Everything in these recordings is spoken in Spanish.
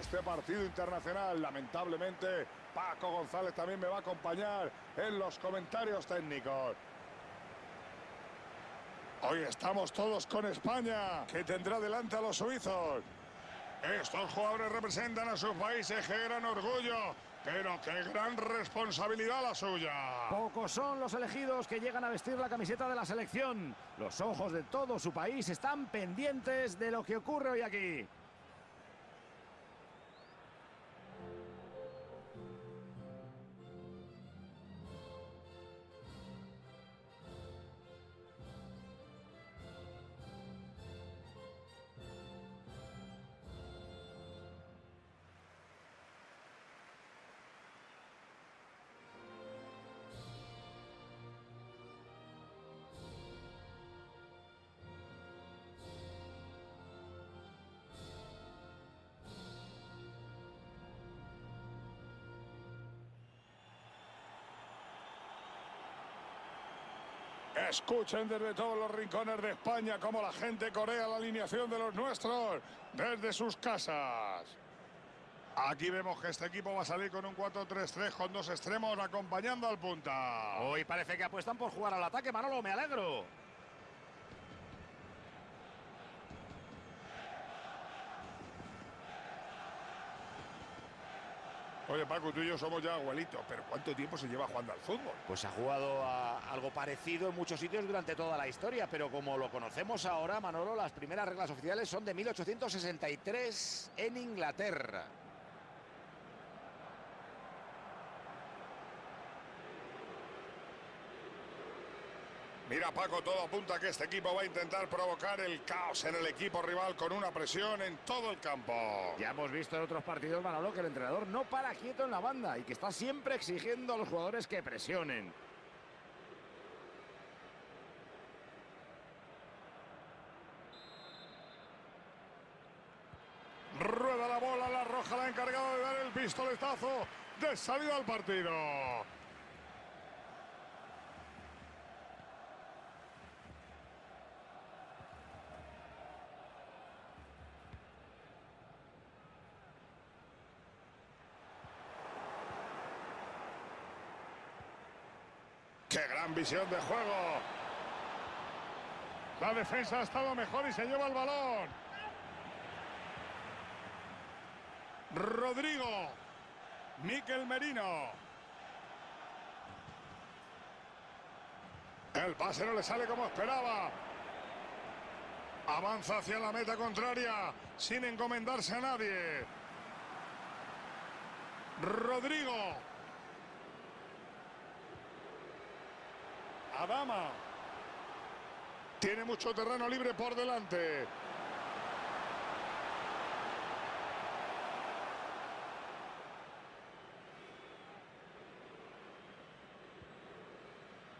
este partido internacional. Lamentablemente, Paco González también me va a acompañar en los comentarios técnicos. Hoy estamos todos con España, que tendrá delante a los suizos. Estos jugadores representan a sus países, qué gran orgullo, pero qué gran responsabilidad la suya. Pocos son los elegidos que llegan a vestir la camiseta de la selección. Los ojos de todo su país están pendientes de lo que ocurre hoy aquí. Escuchen desde todos los rincones de España cómo la gente corea la alineación de los nuestros desde sus casas. Aquí vemos que este equipo va a salir con un 4-3-3 con dos extremos acompañando al punta. Hoy parece que apuestan por jugar al ataque, Manolo, me alegro. Oye, Paco, tú y yo somos ya abuelitos, pero ¿cuánto tiempo se lleva jugando al fútbol? Pues ha jugado a algo parecido en muchos sitios durante toda la historia, pero como lo conocemos ahora, Manolo, las primeras reglas oficiales son de 1863 en Inglaterra. Mira, Paco, todo apunta a que este equipo va a intentar provocar el caos en el equipo rival con una presión en todo el campo. Ya hemos visto en otros partidos, Manolo, que el entrenador no para quieto en la banda y que está siempre exigiendo a los jugadores que presionen. Rueda la bola, la roja la ha encargado de dar el pistoletazo de salida al partido. ¡Qué visión de juego! La defensa ha estado mejor y se lleva el balón. Rodrigo. Miquel Merino. El pase no le sale como esperaba. Avanza hacia la meta contraria sin encomendarse a nadie. Rodrigo. Adama. Tiene mucho terreno libre por delante.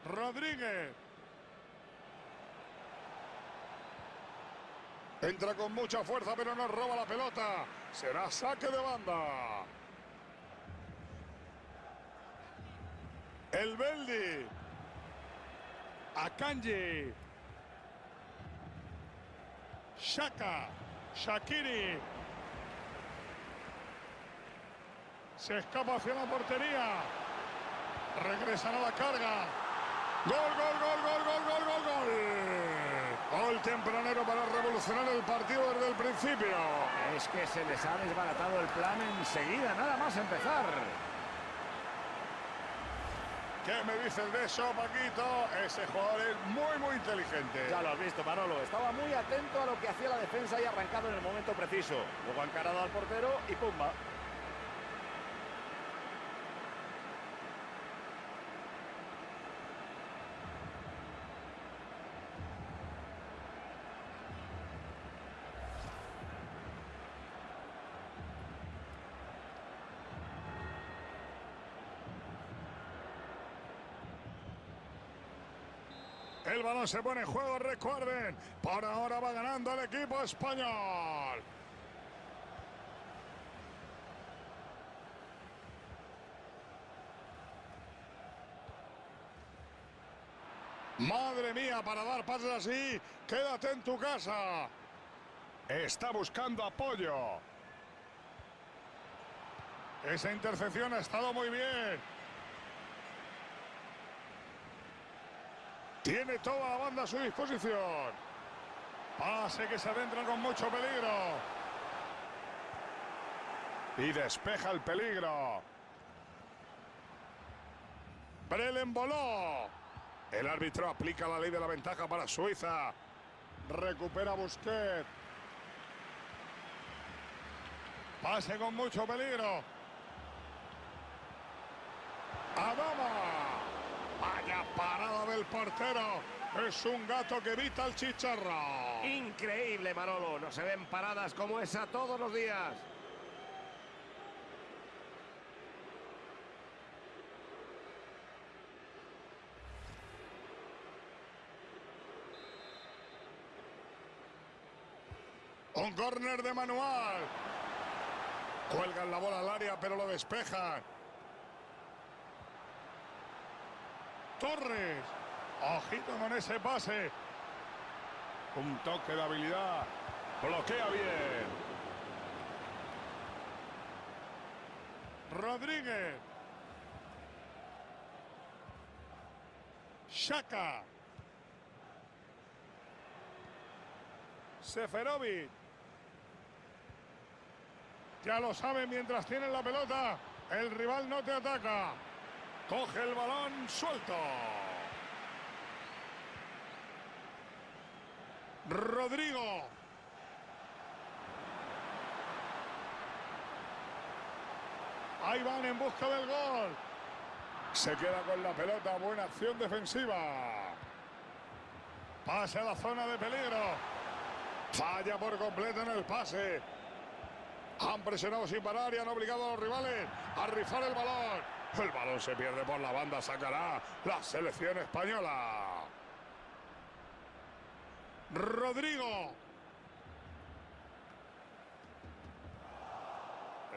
Rodríguez. Entra con mucha fuerza, pero no roba la pelota. Será saque de banda. El Beldi. Akanji. Shaka. Shakiri. Se escapa hacia la portería. Regresan a la carga. Gol, gol, gol, gol, gol, gol, gol, gol. Gol tempranero para revolucionar el partido desde el principio. Es que se les ha desbaratado el plan enseguida, nada más empezar. ¿Qué me dices de eso, Paquito? Ese jugador es muy, muy inteligente. Ya lo has visto, Manolo. Estaba muy atento a lo que hacía la defensa y arrancado en el momento preciso. Luego ha encarado al portero y pumba. El balón se pone en juego, recuerden. Por ahora va ganando el equipo español. Madre mía, para dar pases así, quédate en tu casa. Está buscando apoyo. Esa intercepción ha estado muy bien. Tiene toda la banda a su disposición. Pase que se adentra con mucho peligro. Y despeja el peligro. Brelen voló. El árbitro aplica la ley de la ventaja para Suiza. Recupera Busquets. Pase con mucho peligro. Adama. Vaya parada del portero. Es un gato que evita el chicharro. Increíble, Manolo. No se ven paradas como esa todos los días. Un córner de manual. Cuelgan la bola al área, pero lo despejan. Torres. Ojito con ese pase. Un toque de habilidad. Bloquea bien. Rodríguez. Shaka. Seferovic. Ya lo saben mientras tienen la pelota. El rival no te ataca. Coge el balón suelto. Rodrigo. Ahí van en busca del gol. Se queda con la pelota. Buena acción defensiva. Pase a la zona de peligro. Falla por completo en el pase. Han presionado sin parar y han obligado a los rivales a rifar el balón. El balón se pierde por la banda, sacará la selección española. Rodrigo.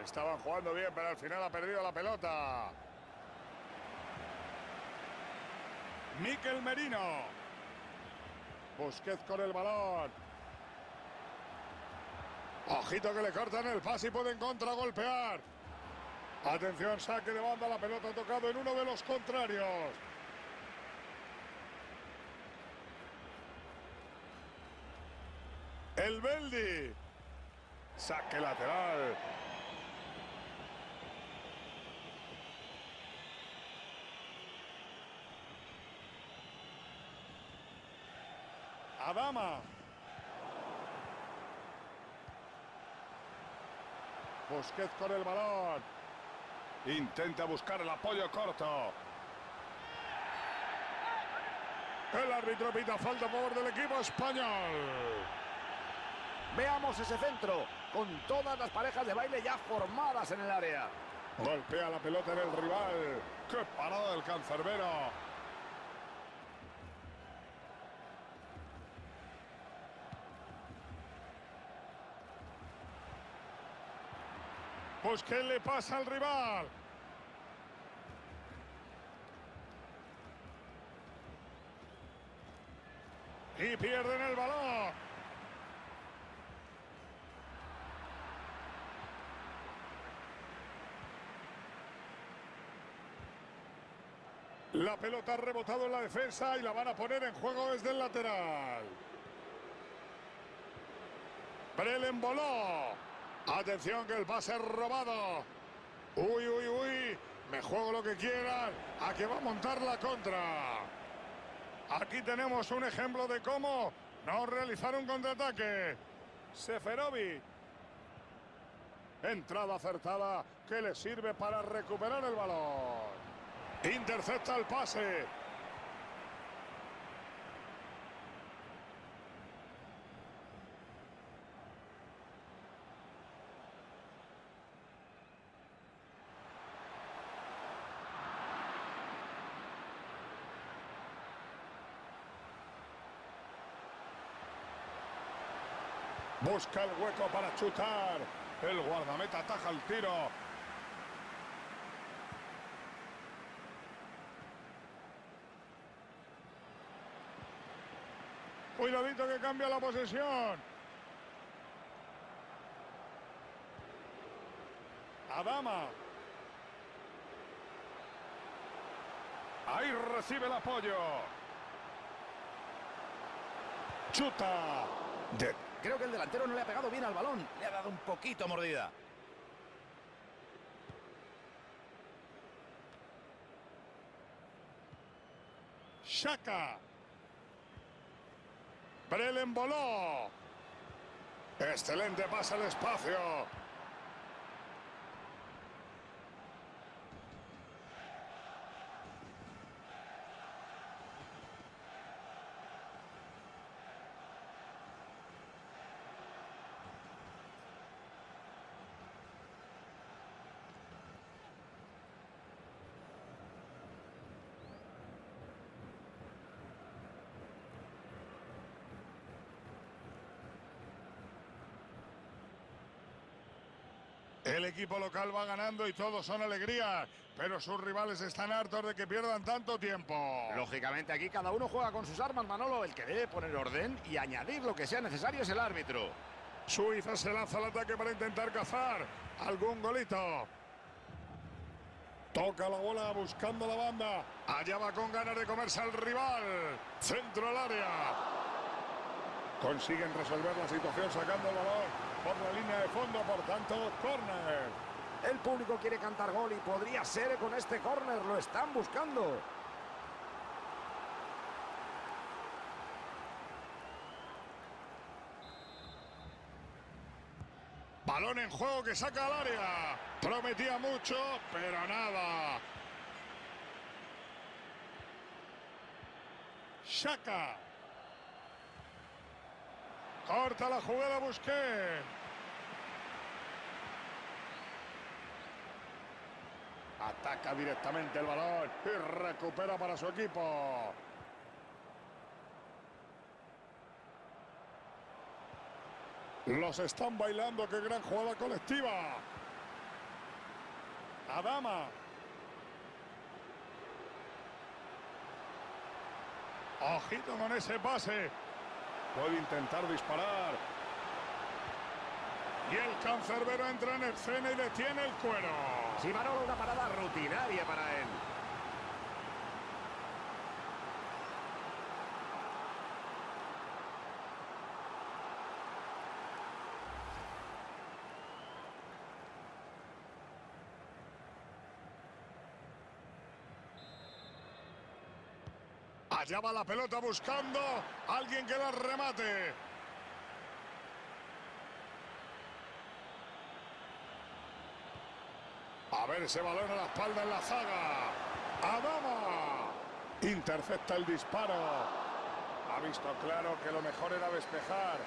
Estaban jugando bien, pero al final ha perdido la pelota. Miquel Merino. Busquets con el balón. Ojito que le cortan el pase y pueden contragolpear. Atención, saque de banda, la pelota ha tocado en uno de los contrarios. El Beldi. Saque lateral. Adama. Busquets con el balón. Intenta buscar el apoyo corto. El árbitro pita falta a favor del equipo español. Veamos ese centro, con todas las parejas de baile ya formadas en el área. Golpea la pelota en el rival. ¡Qué parada del cancerbero! ¿Qué le pasa al rival? Y pierden el balón. La pelota ha rebotado en la defensa y la van a poner en juego desde el lateral. Brelen voló. Atención que el pase robado. Uy, uy, uy. Me juego lo que quieran. A que va a montar la contra. Aquí tenemos un ejemplo de cómo no realizar un contraataque. Seferovic. Entrada acertada que le sirve para recuperar el balón. Intercepta el pase. Busca el hueco para chutar. El guardameta ataja el tiro. Cuidadito que cambia la posesión. Adama. Ahí recibe el apoyo. Chuta. Creo que el delantero no le ha pegado bien al balón. Le ha dado un poquito mordida. Shaka. Brelen voló. Excelente pase al espacio. El equipo local va ganando y todos son alegría, pero sus rivales están hartos de que pierdan tanto tiempo. Lógicamente aquí cada uno juega con sus armas, Manolo. El que debe poner orden y añadir lo que sea necesario es el árbitro. Suiza se lanza al ataque para intentar cazar algún golito. Toca la bola buscando la banda. Allá va con ganas de comerse al rival. Centro al área. Consiguen resolver la situación sacando el balón por la línea de fondo, por tanto, córner. El público quiere cantar gol y podría ser con este córner. Lo están buscando. Balón en juego que saca al área. Prometía mucho, pero nada. Shaka. Corta la jugada Busqué. Ataca directamente el balón y recupera para su equipo. Los están bailando, qué gran jugada colectiva. Adama. Ojito con ese pase. Puede intentar disparar. Y el cancerbero entra en escena y detiene el cuero. Sí, Manolo, una parada rutinaria para él. Allá va la pelota buscando a alguien que la remate. A ver ese balón a la espalda en la zaga. Adama. Intercepta el disparo. Ha visto claro que lo mejor era despejar.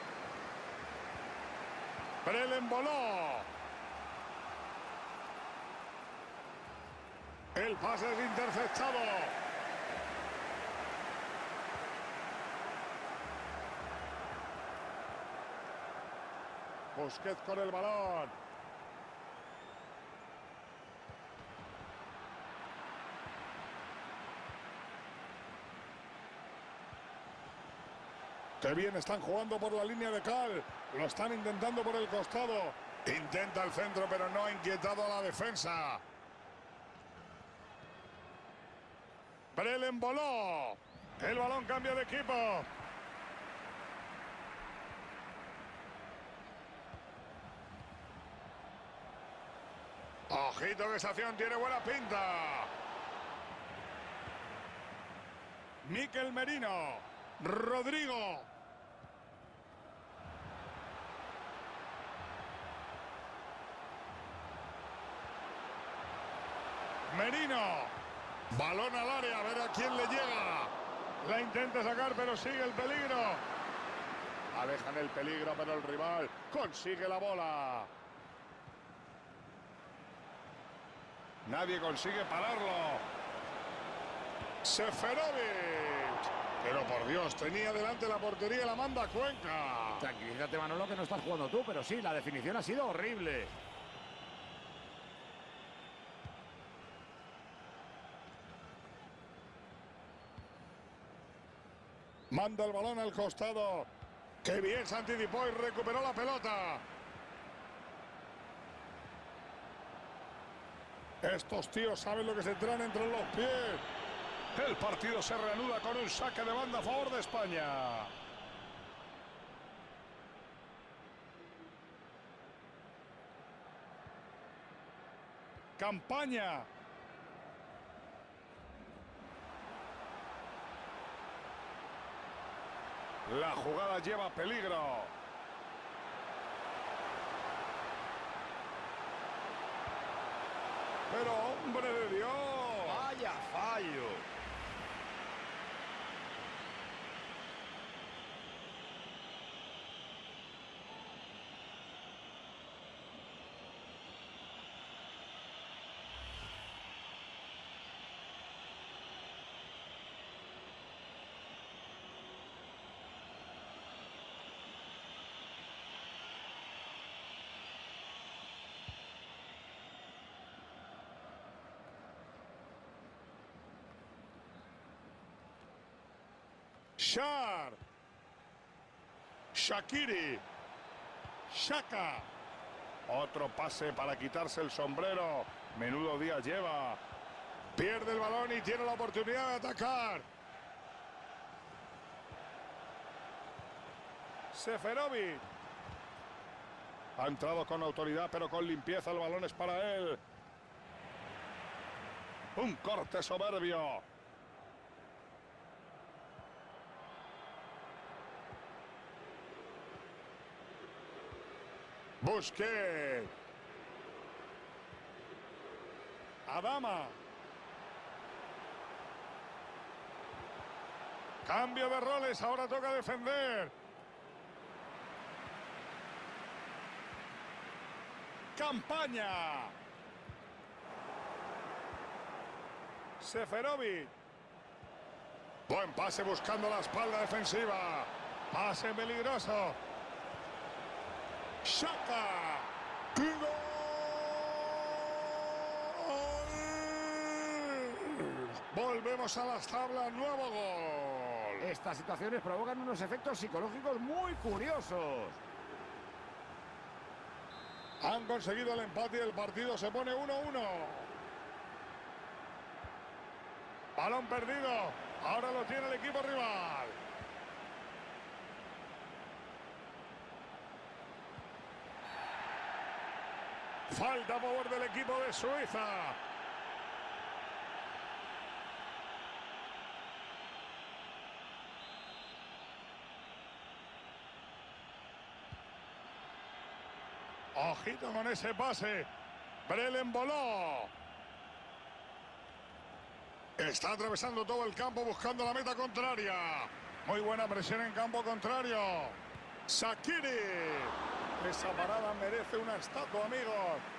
Brelen voló. El pase es interceptado. Busquets con el balón. Qué bien están jugando por la línea de cal. Lo están intentando por el costado. Intenta el centro, pero no ha inquietado a la defensa. Brelen voló. El balón cambia de equipo. Ojito que acción tiene buena pinta. Miquel Merino. Rodrigo. Merino. Balón al área, a ver a quién le llega. La intenta sacar, pero sigue el peligro. Alejan el peligro, pero el rival consigue la bola. Nadie consigue pararlo. Seferovic. Pero por Dios, tenía delante la portería y la manda Cuenca. Tranquilízate, Manolo, que no estás jugando tú, pero sí, la definición ha sido horrible. Manda el balón al costado. Qué bien se anticipó y recuperó la pelota. Estos tíos saben lo que se traen entre los pies. El partido se reanuda con un saque de banda a favor de España. Campaña. La jugada lleva peligro. Pero hombre de Dios. Vaya fallo. Shakiri. Shaka. Otro pase para quitarse el sombrero. Menudo día lleva. Pierde el balón y tiene la oportunidad de atacar. Seferovic. Ha entrado con autoridad, pero con limpieza. El balón es para él. Un corte soberbio. Busquets. Adama. Cambio de roles, ahora toca defender. Campaña. Seferovic. Buen pase buscando la espalda defensiva. Pase peligroso. Shaka. ¡Gol! Volvemos a las tablas, nuevo gol. Estas situaciones provocan unos efectos psicológicos muy curiosos. Han conseguido el empate y el partido se pone 1-1. Balón perdido. Ahora lo tiene el equipo rival. Falta a favor del equipo de Suiza. Ojito con ese pase. Brelen voló. Está atravesando todo el campo buscando la meta contraria. Muy buena presión en campo contrario. Sakiri. Esa parada merece una estatua, amigos.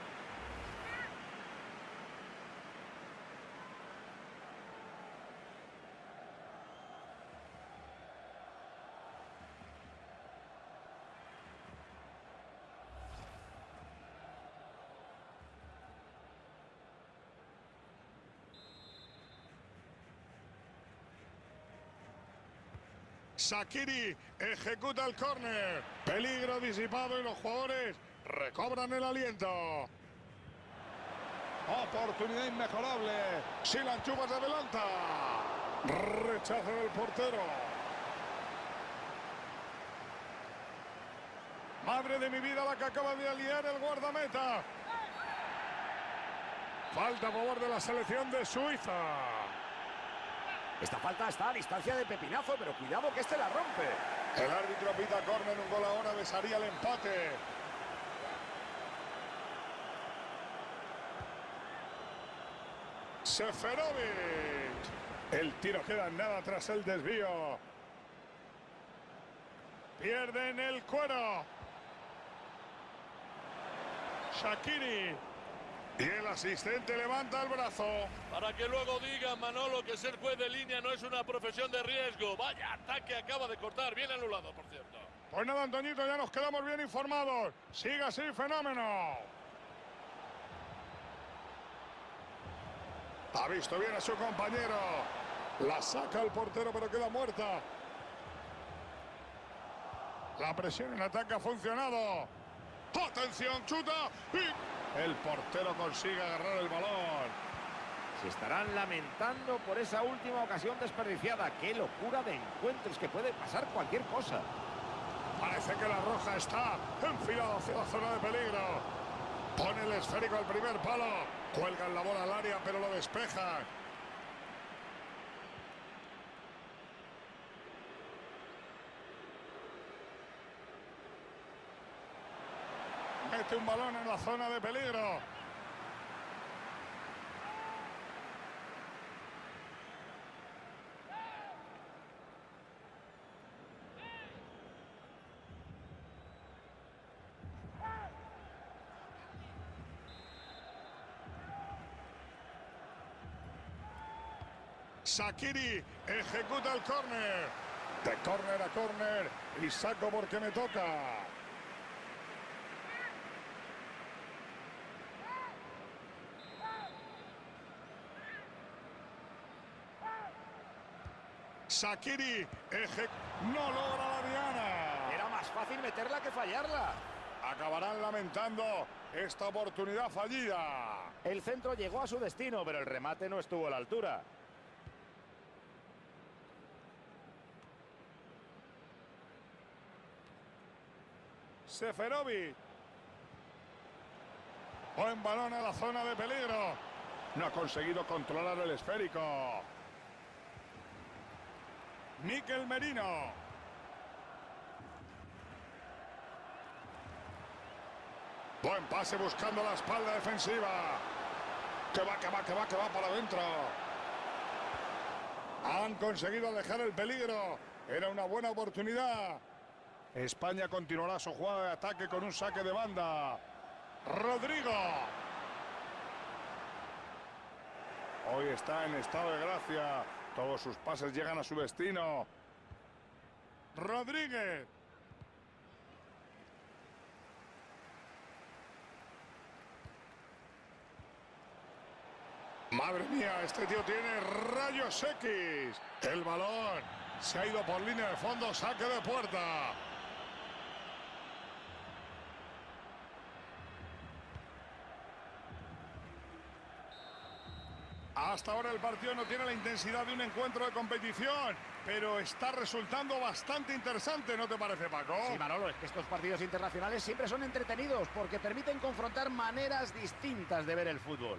Sakiri ejecuta el córner. Peligro disipado y los jugadores recobran el aliento. Oportunidad inmejorable. Si la enchufa se adelanta. Rechazo del portero. Madre de mi vida la que acaba de aliar el guardameta. Falta a favor de la selección de Suiza. Esta falta está a distancia de pepinazo, pero cuidado que este la rompe. El árbitro pita córner, un gol ahora besaría el empate. Seferovic. El tiro queda en nada tras el desvío. Pierden el cuero. Shakiri. Y el asistente levanta el brazo. Para que luego diga Manolo que ser juez de línea no es una profesión de riesgo. Vaya ataque acaba de cortar, bien anulado, por cierto. Pues nada, Antoñito, ya nos quedamos bien informados. Siga así, fenómeno. Ha visto bien a su compañero. La saca el portero, pero queda muerta. La presión en ataque ha funcionado. Atención, chuta y El portero consigue agarrar el balón. Se estarán lamentando por esa última ocasión desperdiciada. ¡Qué locura de encuentros que puede pasar cualquier cosa! Parece que la roja está enfilada hacia la zona de peligro. Pone el esférico al primer palo. Cuelgan la bola al área, pero lo despeja. Un balón en la zona de peligro. Sakiri ejecuta el córner. De córner a córner y saco porque me toca. Sakiri eje- no logra la diana. Era más fácil meterla que fallarla. Acabarán lamentando esta oportunidad fallida. El centro llegó a su destino, pero el remate no estuvo a la altura. Seferovic. Buen balón a la zona de peligro. No ha conseguido controlar el esférico. Miquel Merino. Buen pase buscando la espalda defensiva. Que va, que va, que va, que va para adentro. Han conseguido alejar el peligro. Era una buena oportunidad. España continuará su jugada de ataque con un saque de banda. Rodrigo. Hoy está en estado de gracia. Todos sus pases llegan a su destino. Rodríguez. Madre mía, este tío tiene rayos X. El balón se ha ido por línea de fondo, saque de puerta. Hasta ahora el partido no tiene la intensidad de un encuentro de competición, pero está resultando bastante interesante, ¿no te parece, Paco? Sí, Manolo, es que estos partidos internacionales siempre son entretenidos porque permiten confrontar maneras distintas de ver el fútbol.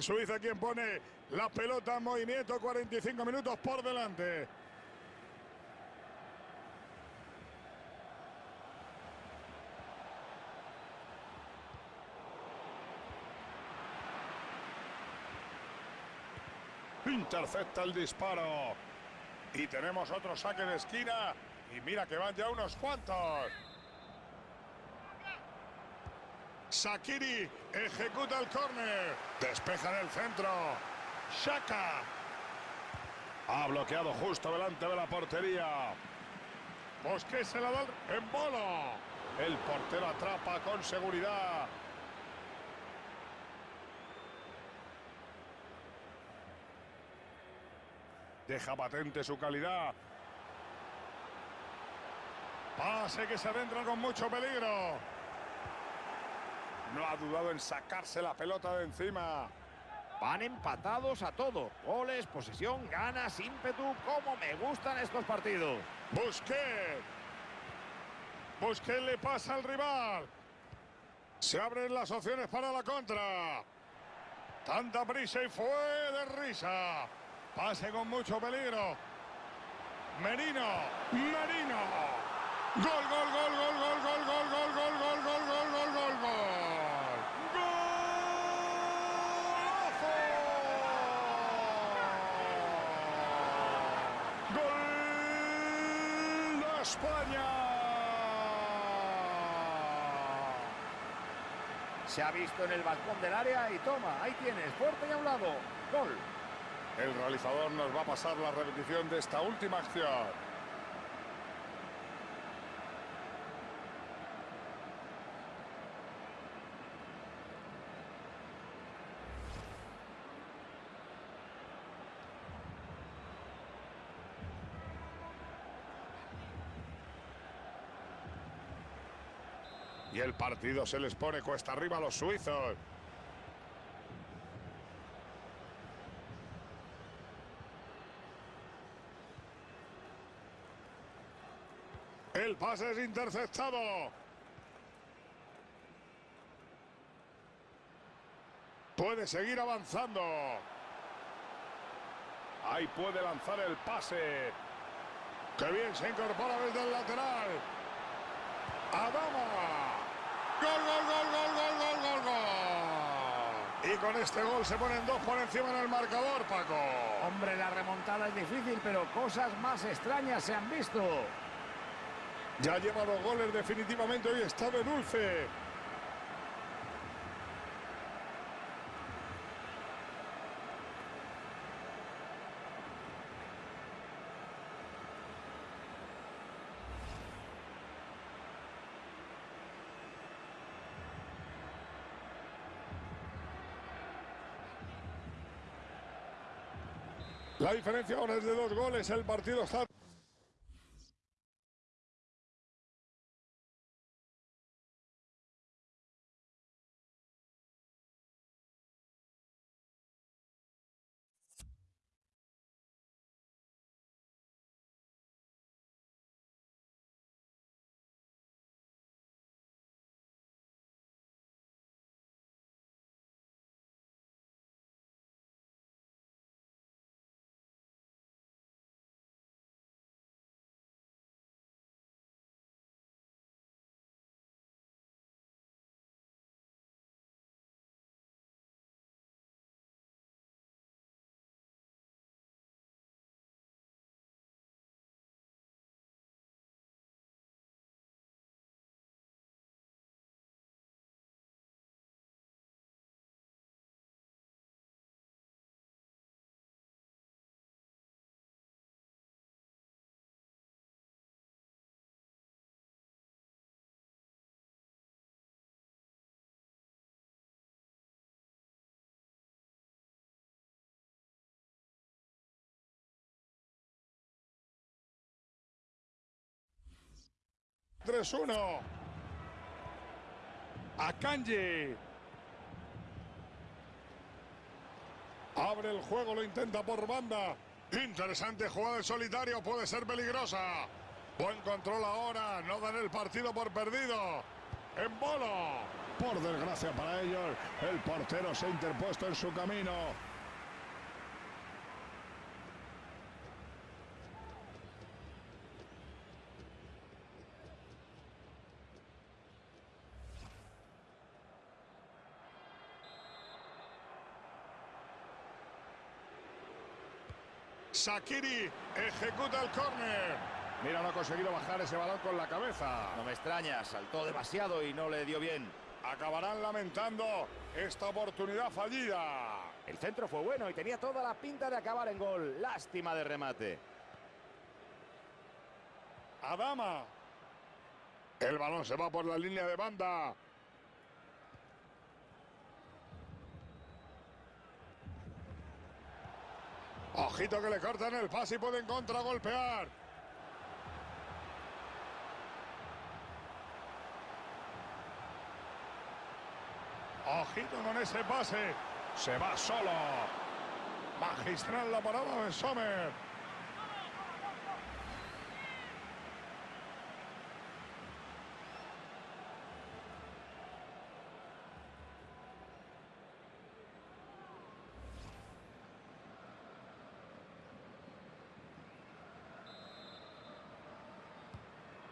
Suiza quien pone la pelota en movimiento, 45 minutos por delante. Intercepta el disparo. Y tenemos otro saque de esquina. Y mira que van ya unos cuantos. Sakiri ejecuta el córner. Despeja en el centro. Shaka. Ha bloqueado justo delante de la portería. Bosque se la da en bola. El portero atrapa con seguridad. Deja patente su calidad. Pase que se adentra con mucho peligro. No ha dudado en sacarse la pelota de encima. Van empatados a todo. Goles, posesión, ganas, ímpetu. ¡Cómo me gustan estos partidos! Busquets. Busquets le pasa al rival. Se abren las opciones para la contra. Tanta prisa y fue de risa. Pase con mucho peligro. Merino. Merino. Gol, gol, gol, gol, gol, gol, gol. España! Se ha visto en el balcón del área y toma, ahí tienes, fuerte y a un lado. Gol. El realizador nos va a pasar la repetición de esta última acción. Y el partido se les pone cuesta arriba a los suizos. El pase es interceptado. Puede seguir avanzando. Ahí puede lanzar el pase. Que bien se incorpora desde el lateral. Adama. Gol, gol, gol, gol, gol, gol, gol, gol. Y con este gol se ponen dos por encima en el marcador, Paco. Hombre, la remontada es difícil, pero cosas más extrañas se han visto. Ya lleva dos goles definitivamente, hoy está de dulce. La diferencia ahora es de dos goles, el partido está... Tres, uno. A Kanji. Abre el juego, lo intenta por banda. Interesante jugada en solitario, puede ser peligrosa. Buen control ahora, no dan el partido por perdido. En bola. Por desgracia para ellos, el portero se ha interpuesto en su camino. Shakiri ejecuta el córner. Mira, no ha conseguido bajar ese balón con la cabeza. No me extraña, saltó demasiado y no le dio bien. Acabarán lamentando esta oportunidad fallida. El centro fue bueno y tenía toda la pinta de acabar en gol. Lástima de remate. Adama. El balón se va por la línea de banda. Ojito que le cortan el pase y pueden contragolpear. Ojito con ese pase. Se va solo. Magistral la parada de Sommer.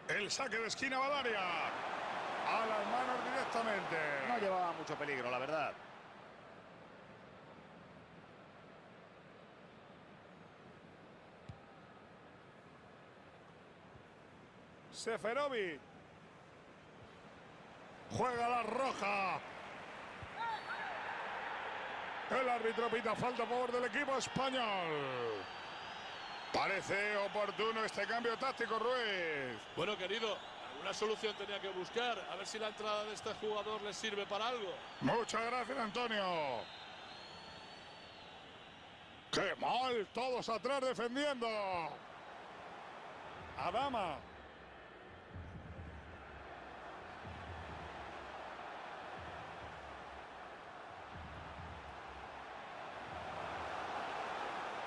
El saque de esquina va al área. A las manos directamente. No llevaba mucho peligro, la verdad. Seferovic. Juega la roja. El árbitro pita falta a favor del equipo español. Parece oportuno este cambio táctico, Ruiz. Bueno, querido, alguna solución tenía que buscar. A ver si la entrada de este jugador les sirve para algo. Muchas gracias, Antonio. ¡Qué mal! Todos atrás defendiendo. Adama.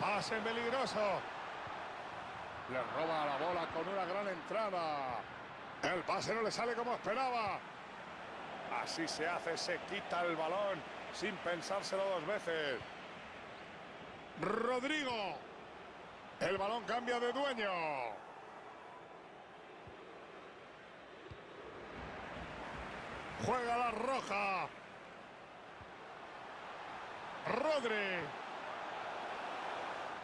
Pase peligroso. Le roba la bola con una gran entrada. El pase no le sale como esperaba. Así se hace, se quita el balón sin pensárselo dos veces. Rodrigo. El balón cambia de dueño. Juega la roja. Rodri.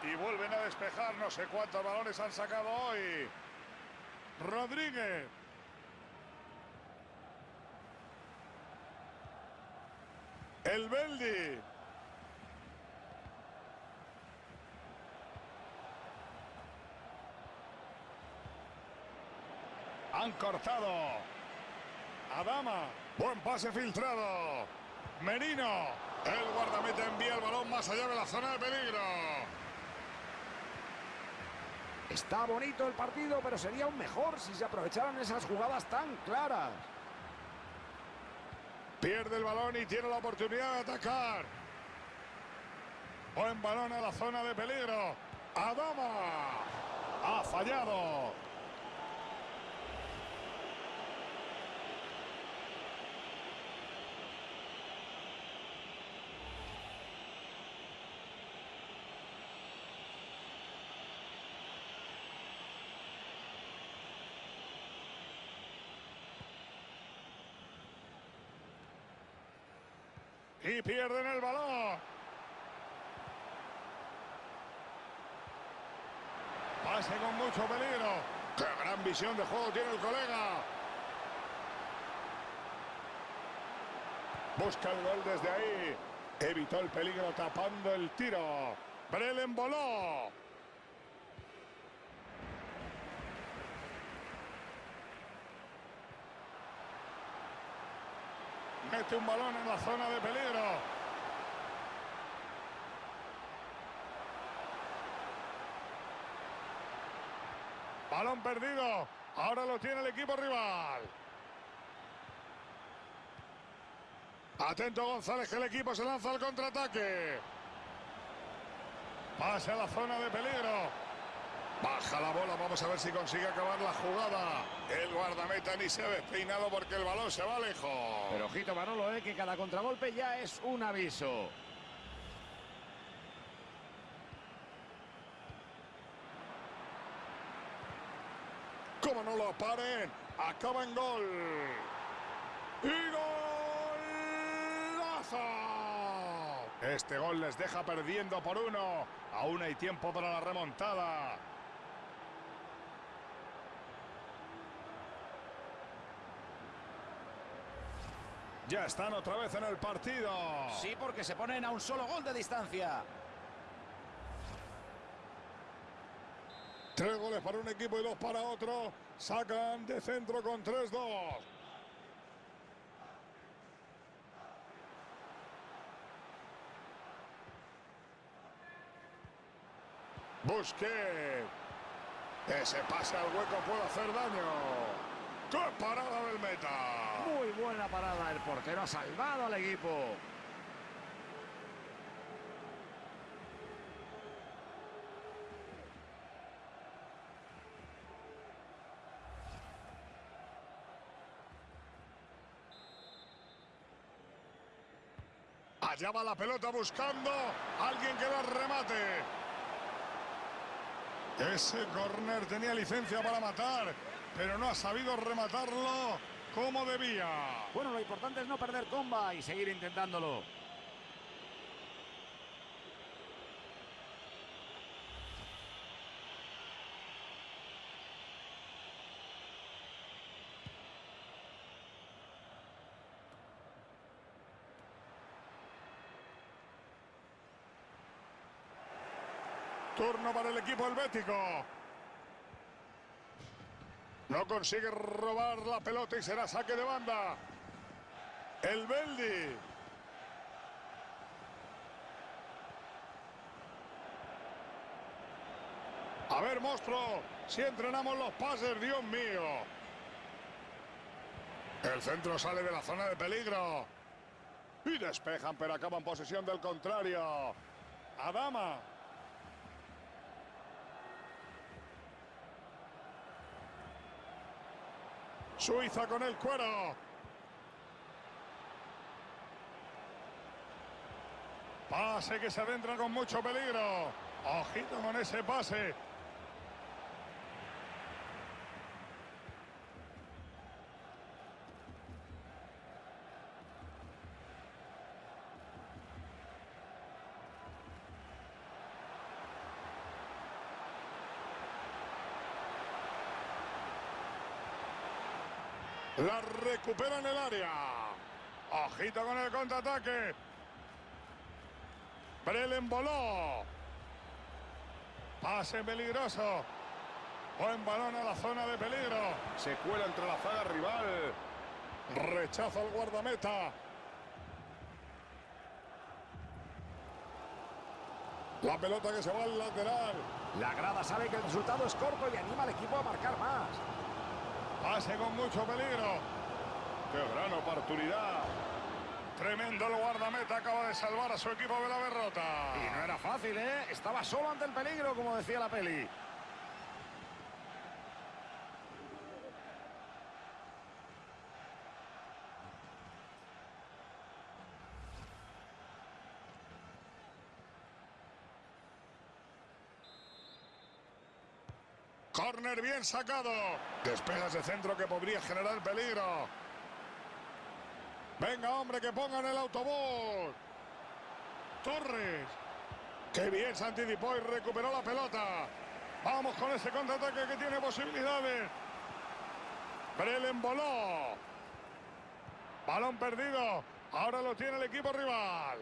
Y vuelven a despejar. No sé cuántos balones han sacado hoy. Rodríguez. El Beldi. Han cortado. Adama. Buen pase filtrado. Merino. El guardameta envía el balón más allá de la zona de peligro. Está bonito el partido, pero sería aún mejor si se aprovecharan esas jugadas tan claras. Pierde el balón y tiene la oportunidad de atacar. Buen balón a la zona de peligro. Adama. Ha fallado. Y pierden el balón. Pase con mucho peligro. ¡Qué gran visión de juego tiene el colega! Busca el gol desde ahí. Evitó el peligro tapando el tiro. Brelen voló. Un balón en la zona de peligro. Balón perdido. Ahora lo tiene el equipo rival. Atento González que el equipo se lanza al contraataque. Pase a la zona de peligro. Baja la bola, vamos a ver si consigue acabar la jugada. El guardameta ni se ha despeinado porque el balón se va lejos. Pero ojito Manolo, eh, que cada contragolpe ya es un aviso. Como no lo paren, acaba en gol. ¡Y golazo! Este gol les deja perdiendo por uno. Aún hay tiempo para la remontada. Ya están otra vez en el partido. Sí, porque se ponen a un solo gol de distancia. Tres goles para un equipo y dos para otro. Sacan de centro con 3-2. Busquets. Ese pase al hueco puede hacer daño. ¡Qué parada del meta! Muy buena parada. El portero ha salvado al equipo. Allá va la pelota buscando alguien que la remate. Ese corner tenía licencia para matar, pero no ha sabido rematarlo como debía. Bueno, lo importante es no perder comba y seguir intentándolo. Turno para el equipo helvético. No consigue robar la pelota y será saque de banda. El Beldi. A ver, monstruo, si entrenamos los pases, Dios mío. El centro sale de la zona de peligro. Y despejan, pero acaban posesión del contrario. Adama. Suiza con el cuero. Pase que se adentra con mucho peligro. Ojito con ese pase. La recupera en el área. Ojito con el contraataque. Brelen voló. Pase peligroso. Buen balón a la zona de peligro. Se cuela entre la zaga rival. Rechaza al guardameta. La pelota que se va al lateral. La grada sabe que el resultado es corto y anima al equipo a marcar más. Pase con mucho peligro. ¡Qué gran oportunidad! Tremendo el guardameta, acaba de salvar a su equipo de la derrota. Y no era fácil, ¿eh? Estaba solo ante el peligro, como decía la peli. Corner bien sacado. Despejas de centro que podría generar peligro. Venga, hombre, que pongan el autobús. Torres. Qué bien se anticipó y recuperó la pelota. Vamos con ese contraataque que tiene posibilidades. Brelen voló. Balón perdido. Ahora lo tiene el equipo rival.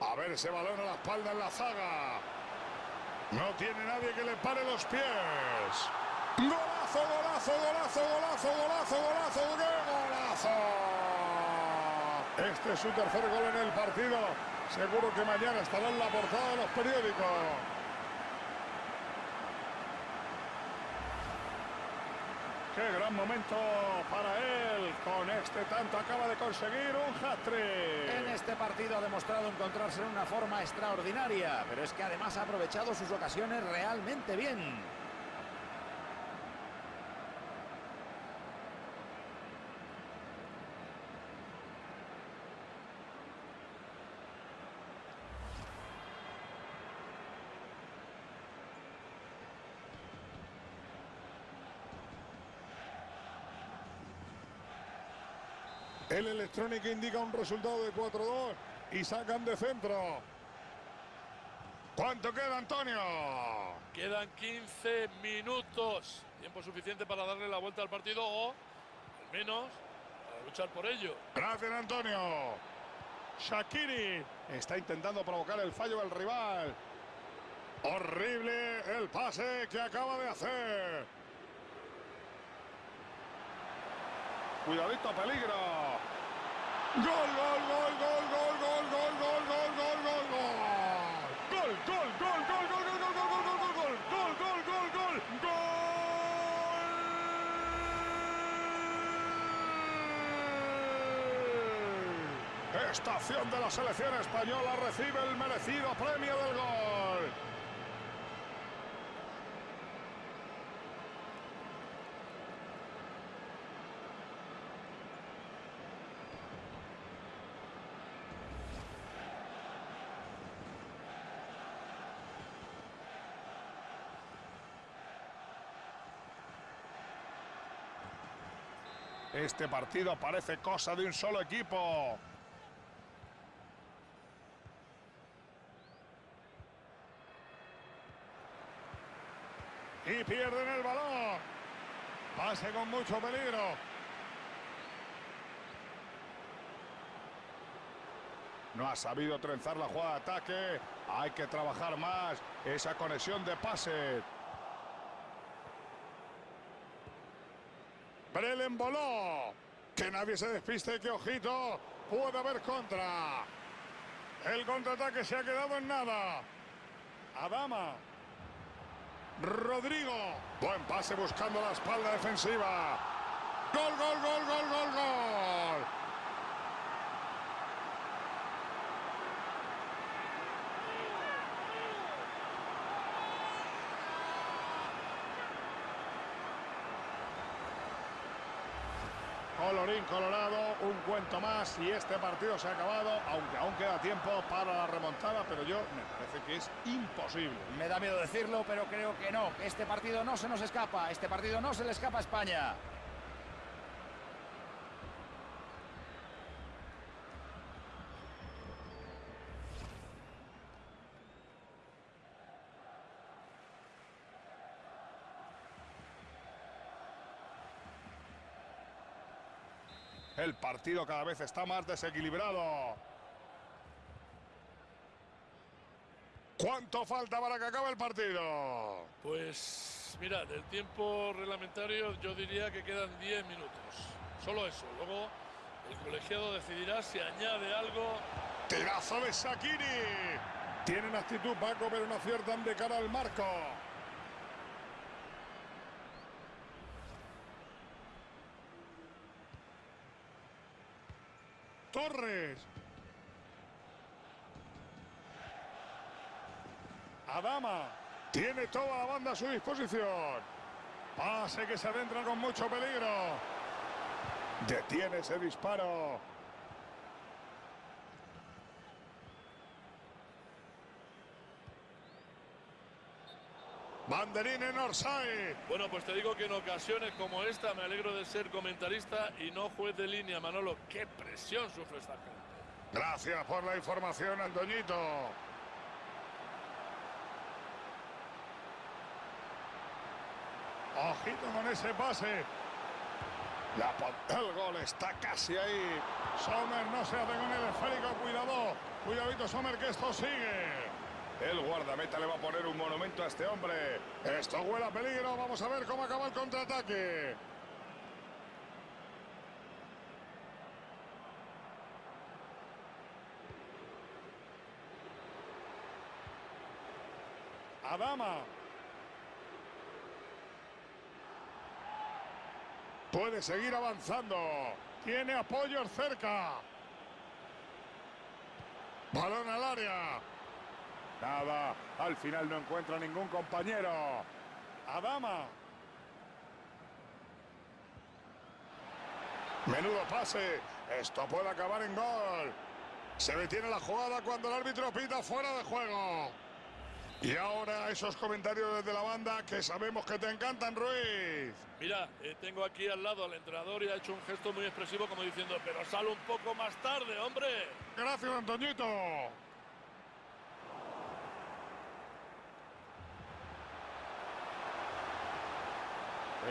A ver ese balón a la espalda en la zaga. No tiene nadie que le pare los pies. Golazo, golazo, golazo, golazo, golazo, golazo, ¡qué golazo! Este es su tercer gol en el partido. Seguro que mañana estará en la portada de los periódicos. Qué gran momento para él. Con este tanto acaba de conseguir un hat-trick. En este partido ha demostrado encontrarse en una forma extraordinaria, pero es que además ha aprovechado sus ocasiones realmente bien. El electrónico indica un resultado de 4-2 y sacan de centro. ¿Cuánto queda, Antonio? Quedan 15 minutos. Tiempo suficiente para darle la vuelta al partido o, al menos, para luchar por ello. Gracias, Antonio. Shakiri está intentando provocar el fallo del rival. Horrible el pase que acaba de hacer. Cuidadito, peligro. Gol, gol, gol, gol, gol, gol, gol, gol, gol, gol, gol, gol. Gol, gol, gol, gol, gol, gol, gol, gol, gol, gol, gol, gol, gol, gol, gol. Estación de la selección española recibe el merecido premio del gol. Este partido parece cosa de un solo equipo. Y pierden el balón. Pase con mucho peligro. No ha sabido trenzar la jugada de ataque. Hay que trabajar más esa conexión de pase. Voló. Que nadie se despiste, que ojito. Puede haber contra. El contraataque se ha quedado en nada. Adama. Rodrigo. Buen pase buscando la espalda defensiva. Gol, gol, gol, gol, gol, gol. Colorado, un cuento más y este partido se ha acabado, aunque aún queda tiempo para la remontada, pero yo me parece que es imposible. Me da miedo decirlo, pero creo que no. Este partido no se nos escapa. Este partido no se le escapa a España. El partido cada vez está más desequilibrado. ¿Cuánto falta para que acabe el partido? Pues mira, del tiempo reglamentario yo diría que quedan 10 minutos. Solo eso. Luego el colegiado decidirá si añade algo. Tirazo de Sakiri. Tienen actitud Paco, pero no aciertan de cara al marco. Torres. Adama. Tiene toda la banda a su disposición. Pase que se adentra con mucho peligro. Detiene ese disparo. Banderín en Orsay. Bueno, pues te digo que en ocasiones como esta me alegro de ser comentarista y no juez de línea, Manolo. ¡Qué presión sufre esta gente! Gracias por la información, Antoñito. Ojito con ese pase. La, el gol está casi ahí. Sommer no se hace con el esférico. Cuidado. Cuidadito, Sommer, que esto sigue. El guardameta le va a poner un monumento a este hombre. Esto huele a peligro. Vamos a ver cómo acaba el contraataque. Adama. Puede seguir avanzando. Tiene apoyos cerca. Balón al área. Nada, al final no encuentra ningún compañero. Adama. Menudo pase. Esto puede acabar en gol. Se detiene la jugada cuando el árbitro pita fuera de juego. Y ahora esos comentarios desde la banda que sabemos que te encantan, Ruiz. Mira, eh, tengo aquí al lado al entrenador y ha hecho un gesto muy expresivo como diciendo, pero sale un poco más tarde, hombre. Gracias, Antoñito.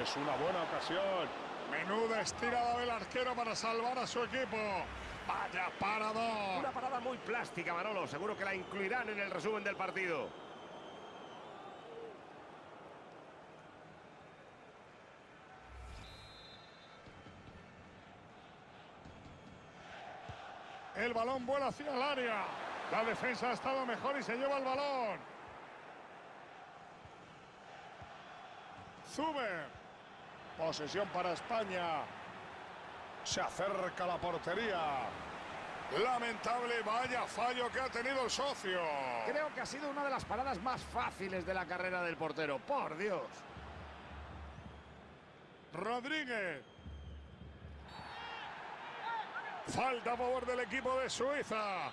Es una buena ocasión. Menuda estirada del arquero para salvar a su equipo. Vaya parador. Una parada muy plástica, Manolo. Seguro que la incluirán en el resumen del partido. El balón vuela hacia el área. La defensa ha estado mejor y se lleva el balón. Zuber. Posesión para España. Se acerca la portería. Lamentable, vaya fallo que ha tenido el socio. Creo que ha sido una de las paradas más fáciles de la carrera del portero. Por Dios. Rodríguez. Falta a favor del equipo de Suiza.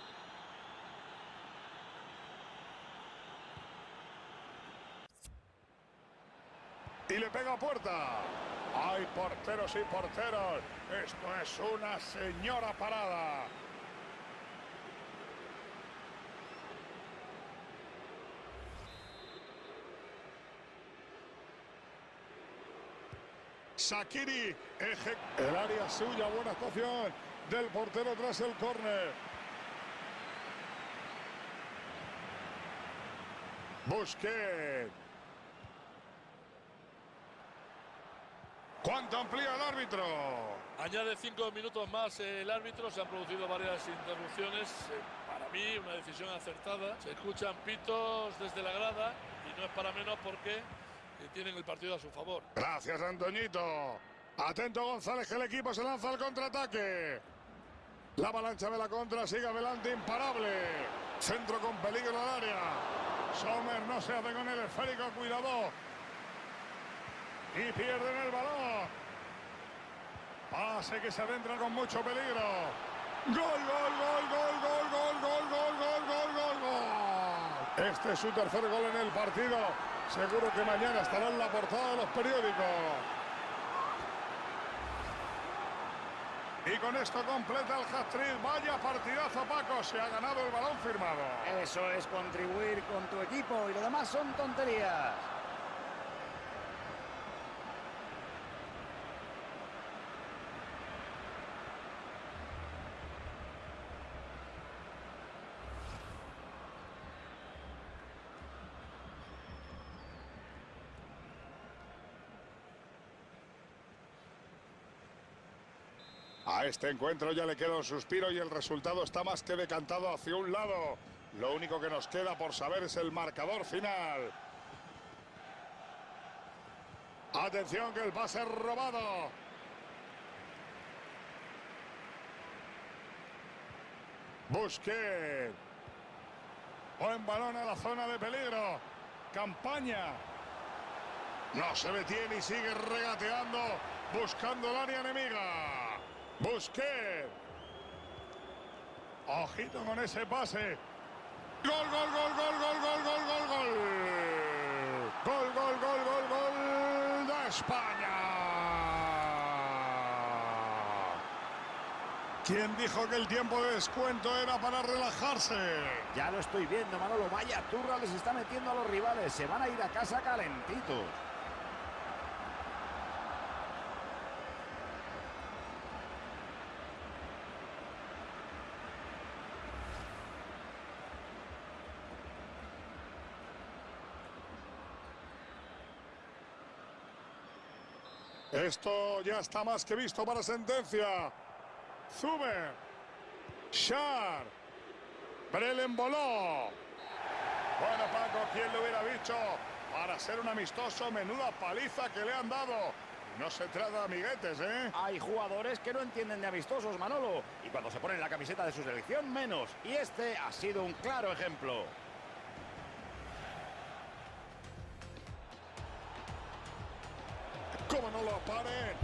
Y le pega a puerta. Hay porteros y porteros. Esto es una señora parada. Sakiri, eje... el área suya, buena actuación del portero tras el córner. Busquets. ¿Cuánto amplía el árbitro? Añade cinco minutos más el árbitro. Se han producido varias interrupciones. Eh, Para mí, una decisión acertada. Se escuchan pitos desde la grada y no es para menos porque eh, tienen el partido a su favor. Gracias, Antoñito. Atento González, que el equipo se lanza al contraataque. La avalancha de la contra sigue adelante, imparable. Centro con peligro al área. Sommer no se hace con el esférico, cuidado. Y pierden el balón. Pase que se adentra con mucho peligro. Gol, gol, gol, gol, gol, gol, gol, gol, gol, gol, gol, gol. Este es su tercer gol en el partido. Seguro que mañana estará en la portada de los periódicos. Y con esto completa el hat-trick. Vaya partidazo, Paco. Se ha ganado el balón firmado. Eso es contribuir con tu equipo y lo demás son tonterías. A este encuentro ya le queda un suspiro y el resultado está más que decantado hacia un lado. Lo único que nos queda por saber es el marcador final. Atención que el pase es robado. Busquets. Buen balón a la zona de peligro. Campaña. No se detiene y sigue regateando, buscando el área enemiga. Busquets. Ojito con ese pase. Gol, gol, gol, gol, gol, gol, gol, gol, gol. Gol, gol, gol, gol, gol de España. ¿Quién dijo que el tiempo de descuento era para relajarse? Ya lo estoy viendo, Manolo. Vaya turra les está metiendo a los rivales. Se van a ir a casa calentitos. Esto ya está más que visto para sentencia. Zuber. Schar. Brelen voló. Bueno, Paco, ¿quién lo hubiera dicho? Para ser un amistoso, menuda paliza que le han dado. No se trata de amiguetes, ¿eh? Hay jugadores que no entienden de amistosos, Manolo. Y cuando se ponen la camiseta de su selección, menos. Y este ha sido un claro ejemplo. ¿Cómo no lo paren?